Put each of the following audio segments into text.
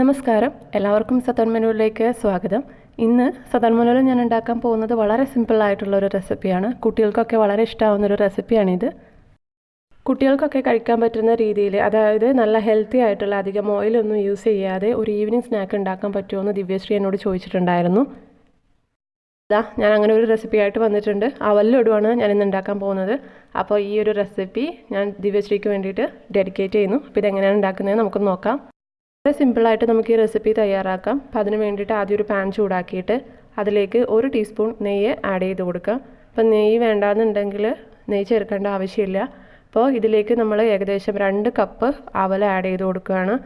നമസ്കാരം. എല്ലാവർക്കും സതൻ മെനുവിലേക്ക് സ്വാഗതം. ഇന്ന് സതൻ മെനുവിൽ ഞാൻ ഉണ്ടാക്കാൻ പോകുന്നത് വളരെ സിമ്പിളായിട്ടുള്ള ഒരു റെസിപ്പിയാണ് കുട്ടികൾക്കൊക്കെ വളരെ ഇഷ്ടമാവുന്ന ഒരു റെസിപ്പിയാണിത് കുട്ടികൾക്കൊക്കെ കഴിക്കാൻ പറ്റുന്ന രീതിയിൽ അതായത് നല്ല ഹെൽത്തി ആയിട്ടുള്ള അധികം ഓയിലൊന്നും യൂസ് ചെയ്യാതെ ഒരു ഈവനിങ് സ്നാക്ക് ഉണ്ടാക്കാൻ പറ്റുമോ എന്ന് ദിവ്യശ്രീ എന്നോട് ചോദിച്ചിട്ടുണ്ടായിരുന്നു. ഇതാ ഞാൻ അങ്ങനെ ഒരു റെസിപ്പി ആയിട്ട് വന്നിട്ടുണ്ട്. അവലിലിടുവാണ് ഞാൻ ഇന്ന് ഉണ്ടാക്കാൻ പോകുന്നത്. അപ്പോൾ ഈ ഒരു റെസിപ്പി ഞാൻ ദിവ്യശ്രീക്ക് വേണ്ടിയിട്ട് ഡെഡിക്കേറ്റ് ചെയ്യുന്നു. അപ്പോൾ ഇതെങ്ങനെയാണ് ഉണ്ടാക്കുന്നത് നമുക്ക് നോക്കാം. വളരെ സിമ്പിളായിട്ട് നമുക്ക് ഈ റെസിപ്പി തയ്യാറാക്കാം. അപ്പോൾ അതിന് വേണ്ടിയിട്ട് ആദ്യം ഒരു പാൻ ചൂടാക്കിയിട്ട് അതിലേക്ക് ഒരു ടീസ്പൂൺ നെയ്യ് ആഡ് ചെയ്ത് കൊടുക്കാം. അപ്പോൾ നെയ്യ് വേണ്ടാന്നുണ്ടെങ്കിൽ നെയ്യ് ചേർക്കേണ്ട ആവശ്യമില്ല. അപ്പോൾ ഇതിലേക്ക് നമ്മൾ ഏകദേശം രണ്ട് കപ്പ് അവൽ ആഡ് ചെയ്ത് കൊടുക്കുകയാണ്.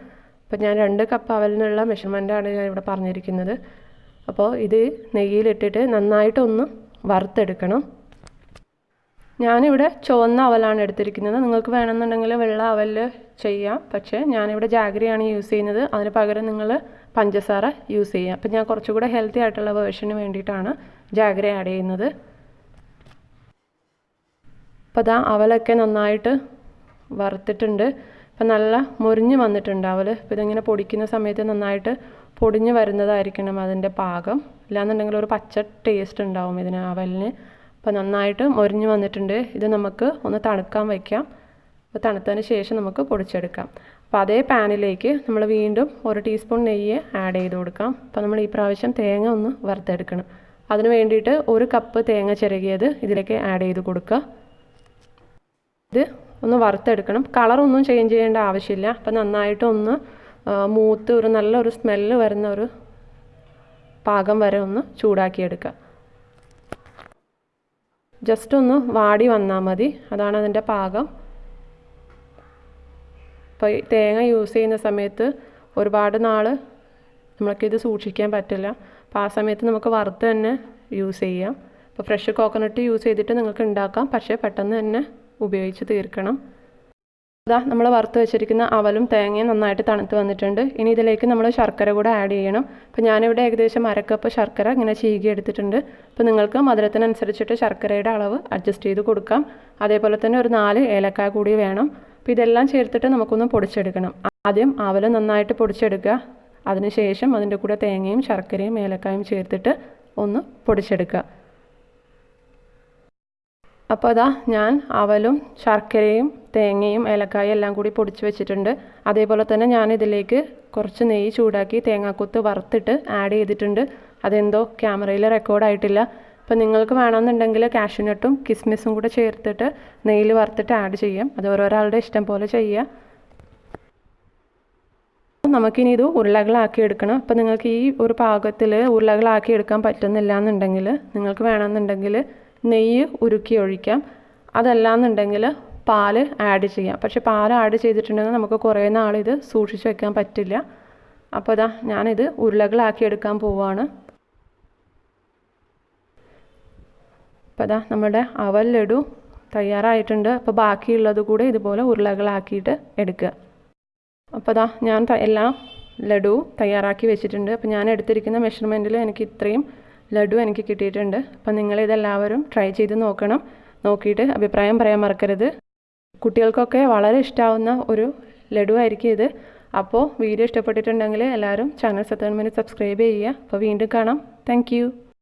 അപ്പോൾ ഞാൻ രണ്ട് കപ്പ് അവലിനുള്ള മെഷർമെന്റാണ് ഞാൻ ഇവിടെ പറഞ്ഞിരിക്കുന്നത്. അപ്പോൾ ഇത് നെയ്യിലിട്ടിട്ട് നന്നായിട്ടൊന്ന് വറുത്തെടുക്കണം. ഞാനിവിടെ ചുവന്ന അവലാണ് എടുത്തിരിക്കുന്നത്. നിങ്ങൾക്ക് വേണമെന്നുണ്ടെങ്കിൽ വെള്ള അവൽ ചെയ്യാം. പക്ഷേ ഞാനിവിടെ ജാഗ്രിയാണ് യൂസ് ചെയ്യുന്നത്. അതിന് പകരം നിങ്ങൾ പഞ്ചസാര യൂസ് ചെയ്യാം. അപ്പം ഞാൻ കുറച്ചുകൂടെ ഹെൽത്തി ആയിട്ടുള്ള വേർഷന് വേണ്ടിയിട്ടാണ് ജാഗ്രി ആഡ് ചെയ്യുന്നത്. അപ്പോൾ അതാ അവലൊക്കെ നന്നായിട്ട് വറുത്തിട്ടുണ്ട്. അപ്പം നല്ല മുരിഞ്ഞ് വന്നിട്ടുണ്ട് അവൽ അപ്പോൾ ഇതിങ്ങനെ പൊടിക്കുന്ന സമയത്ത് നന്നായിട്ട് പൊടിഞ്ഞ് വരുന്നതായിരിക്കണം അതിന്റെ പാകം. ഇല്ലാന്നുണ്ടെങ്കിൽ ഒരു പച്ച ടേസ്റ്റ് ഉണ്ടാവും ഇതിന് അവലിന്. അപ്പോൾ നന്നായിട്ട് മൊരിഞ്ഞു വന്നിട്ടുണ്ട്. ഇത് നമുക്ക് ഒന്ന് തണുക്കാൻ വയ്ക്കാം അപ്പോൾ തണുത്തതിന് ശേഷം നമുക്ക് പൊടിച്ചെടുക്കാം. അപ്പോൾ അതേ പാനിലേക്ക് നമ്മൾ വീണ്ടും ഒരു ടീസ്പൂൺ നെയ്യ് ആഡ് ചെയ്ത് കൊടുക്കാം. അപ്പോൾ നമ്മൾ ഈ പ്രാവശ്യം തേങ്ങ ഒന്ന് വറുത്തെടുക്കണം. അതിന് വേണ്ടിയിട്ട് ഒരു കപ്പ് തേങ്ങ ചിരകിയത് ഇതിലേക്ക് ആഡ് ചെയ്ത് കൊടുക്കുക. ഇത് ഒന്ന് വറുത്തെടുക്കണം. കളറൊന്നും ചേഞ്ച് ചെയ്യേണ്ട ആവശ്യമില്ല. അപ്പം നന്നായിട്ട് ഒന്ന് മൂത്ത് ഒരു നല്ലൊരു സ്മെല്ല് വരുന്ന ഒരു പാകം വരെ ഒന്ന് ചൂടാക്കിയെടുക്കുക. ജസ്റ്റ് ഒന്ന് വാടി വന്നാൽ മതി. അതാണ് അതിന്റെ പാകം. ഇപ്പോൾ തേങ്ങ യൂസ് ചെയ്യുന്ന സമയത്ത് ഒരുപാട് നാൾ നമ്മൾക്കിത് സൂക്ഷിക്കാൻ പറ്റില്ല. അപ്പോൾ ആ സമയത്ത് നമുക്ക് വറുത്ത് തന്നെ യൂസ് ചെയ്യാം. അപ്പോൾ ഫ്രഷ് കോക്കനട്ട് യൂസ് ചെയ്തിട്ട് നിങ്ങൾക്ക് ഉണ്ടാക്കാം. പക്ഷേ പെട്ടെന്ന് തന്നെ ഉപയോഗിച്ച് തീർക്കണം. ഇതാ നമ്മൾ വറുത്ത് വെച്ചിരിക്കുന്ന അവലും തേങ്ങയും നന്നായിട്ട് തണുത്ത് വന്നിട്ടുണ്ട്. ഇനി ഇതിലേക്ക് നമ്മൾ ശർക്കര കൂടെ ആഡ് ചെയ്യണം. അപ്പോൾ ഞാനിവിടെ ഏകദേശം അരക്കപ്പ് ശർക്കര ഇങ്ങനെ ചീകി എടുത്തിട്ടുണ്ട്. അപ്പോൾ നിങ്ങൾക്ക് മധുരത്തിനനുസരിച്ചിട്ട് ശർക്കരയുടെ അളവ് അഡ്ജസ്റ്റ് ചെയ്ത് കൊടുക്കാം. അതേപോലെ തന്നെ ഒരു നാല് ഏലക്കായ കൂടി വേണം. അപ്പോൾ ഇതെല്ലാം ചേർത്തിട്ട് നമുക്കൊന്ന് പൊടിച്ചെടുക്കണം. ആദ്യം അവൽ നന്നായിട്ട് പൊടിച്ചെടുക്കുക. അതിനുശേഷം അതിന്റെ കൂടെ തേങ്ങയും ശർക്കരയും ഏലക്കായും ചേർത്തിട്ട് ഒന്ന് പൊടിച്ചെടുക്കുക. അപ്പോൾ അതാ ഞാൻ അവലും ശർക്കരയും തേങ്ങയും ഏലക്കായും എല്ലാം കൂടി പൊടിച്ച് വെച്ചിട്ടുണ്ട്. അതേപോലെ തന്നെ ഞാൻ ഇതിലേക്ക് കുറച്ച് നെയ്യ് ചൂടാക്കി തേങ്ങാക്കൊത്ത് വറുത്തിട്ട് ആഡ് ചെയ്തിട്ടുണ്ട്. അതെന്തോ ക്യാമറയിൽ റെക്കോർഡായിട്ടില്ല അപ്പോൾ നിങ്ങൾക്ക് വേണമെന്നുണ്ടെങ്കിൽ കാഷ്യൂനട്ടും കിസ്മിസും കൂടെ ചേർത്തിട്ട് നെയ്യിൽ വറുത്തിട്ട് ആഡ് ചെയ്യാം. അത് ഓരോരാളുടെ ഇഷ്ടം പോലെ ചെയ്യാം. നമുക്കിനി ഇത് ഉരുളകളാക്കി എടുക്കണം. അപ്പോൾ നിങ്ങൾക്ക് ഈ ഒരു പാകത്തിൽ ഉരുളകളാക്കി എടുക്കാൻ പറ്റുന്നില്ല എന്നുണ്ടെങ്കിൽ നിങ്ങൾക്ക് വേണമെന്നുണ്ടെങ്കിൽ നെയ്യ് ഉരുക്കി ഒഴിക്കാം. അതല്ലാന്നുണ്ടെങ്കിൽ പാൽ ആഡ് ചെയ്യാം. പക്ഷെ പാൽ ആഡ് ചെയ്തിട്ടുണ്ടെങ്കിൽ നമുക്ക് കുറേ നാൾ ഇത് സൂക്ഷിച്ച് വെക്കാൻ പറ്റില്ല. അപ്പോൾ ഇതാ ഞാനിത് ഉരുളകളാക്കി എടുക്കാൻ പോവാണ്. അപ്പോൾ ഇതാ നമ്മുടെ അവൽ ലഡു തയ്യാറായിട്ടുണ്ട്. അപ്പോൾ ബാക്കിയുള്ളത് കൂടെ ഇതുപോലെ ഉരുളകളാക്കിയിട്ട് എടുക്കുക. അപ്പോൾ ഇതാ ഞാൻ എല്ലാം ലഡു തയ്യാറാക്കി വെച്ചിട്ടുണ്ട്. അപ്പോൾ ഞാൻ എടുത്തിരിക്കുന്ന മെഷർമെന്റിൽ എനിക്ക് ഇത്രയും ലഡു എനിക്ക് കിട്ടിയിട്ടുണ്ട്. അപ്പം നിങ്ങളിതെല്ലാവരും ട്രൈ ചെയ്ത് നോക്കണം. നോക്കിയിട്ട് അഭിപ്രായം പറയാൻ മറക്കരുത്. കുട്ടികൾക്കൊക്കെ വളരെ ഇഷ്ടമാവുന്ന ഒരു ലഡു ആയിരിക്കും ഇത്. അപ്പോൾ വീഡിയോ ഇഷ്ടപ്പെട്ടിട്ടുണ്ടെങ്കിൽ എല്ലാവരും ചാനൽ സബ്സ്ക്രൈബ് ചെയ്യുക. അപ്പോൾ വീണ്ടും കാണാം. താങ്ക്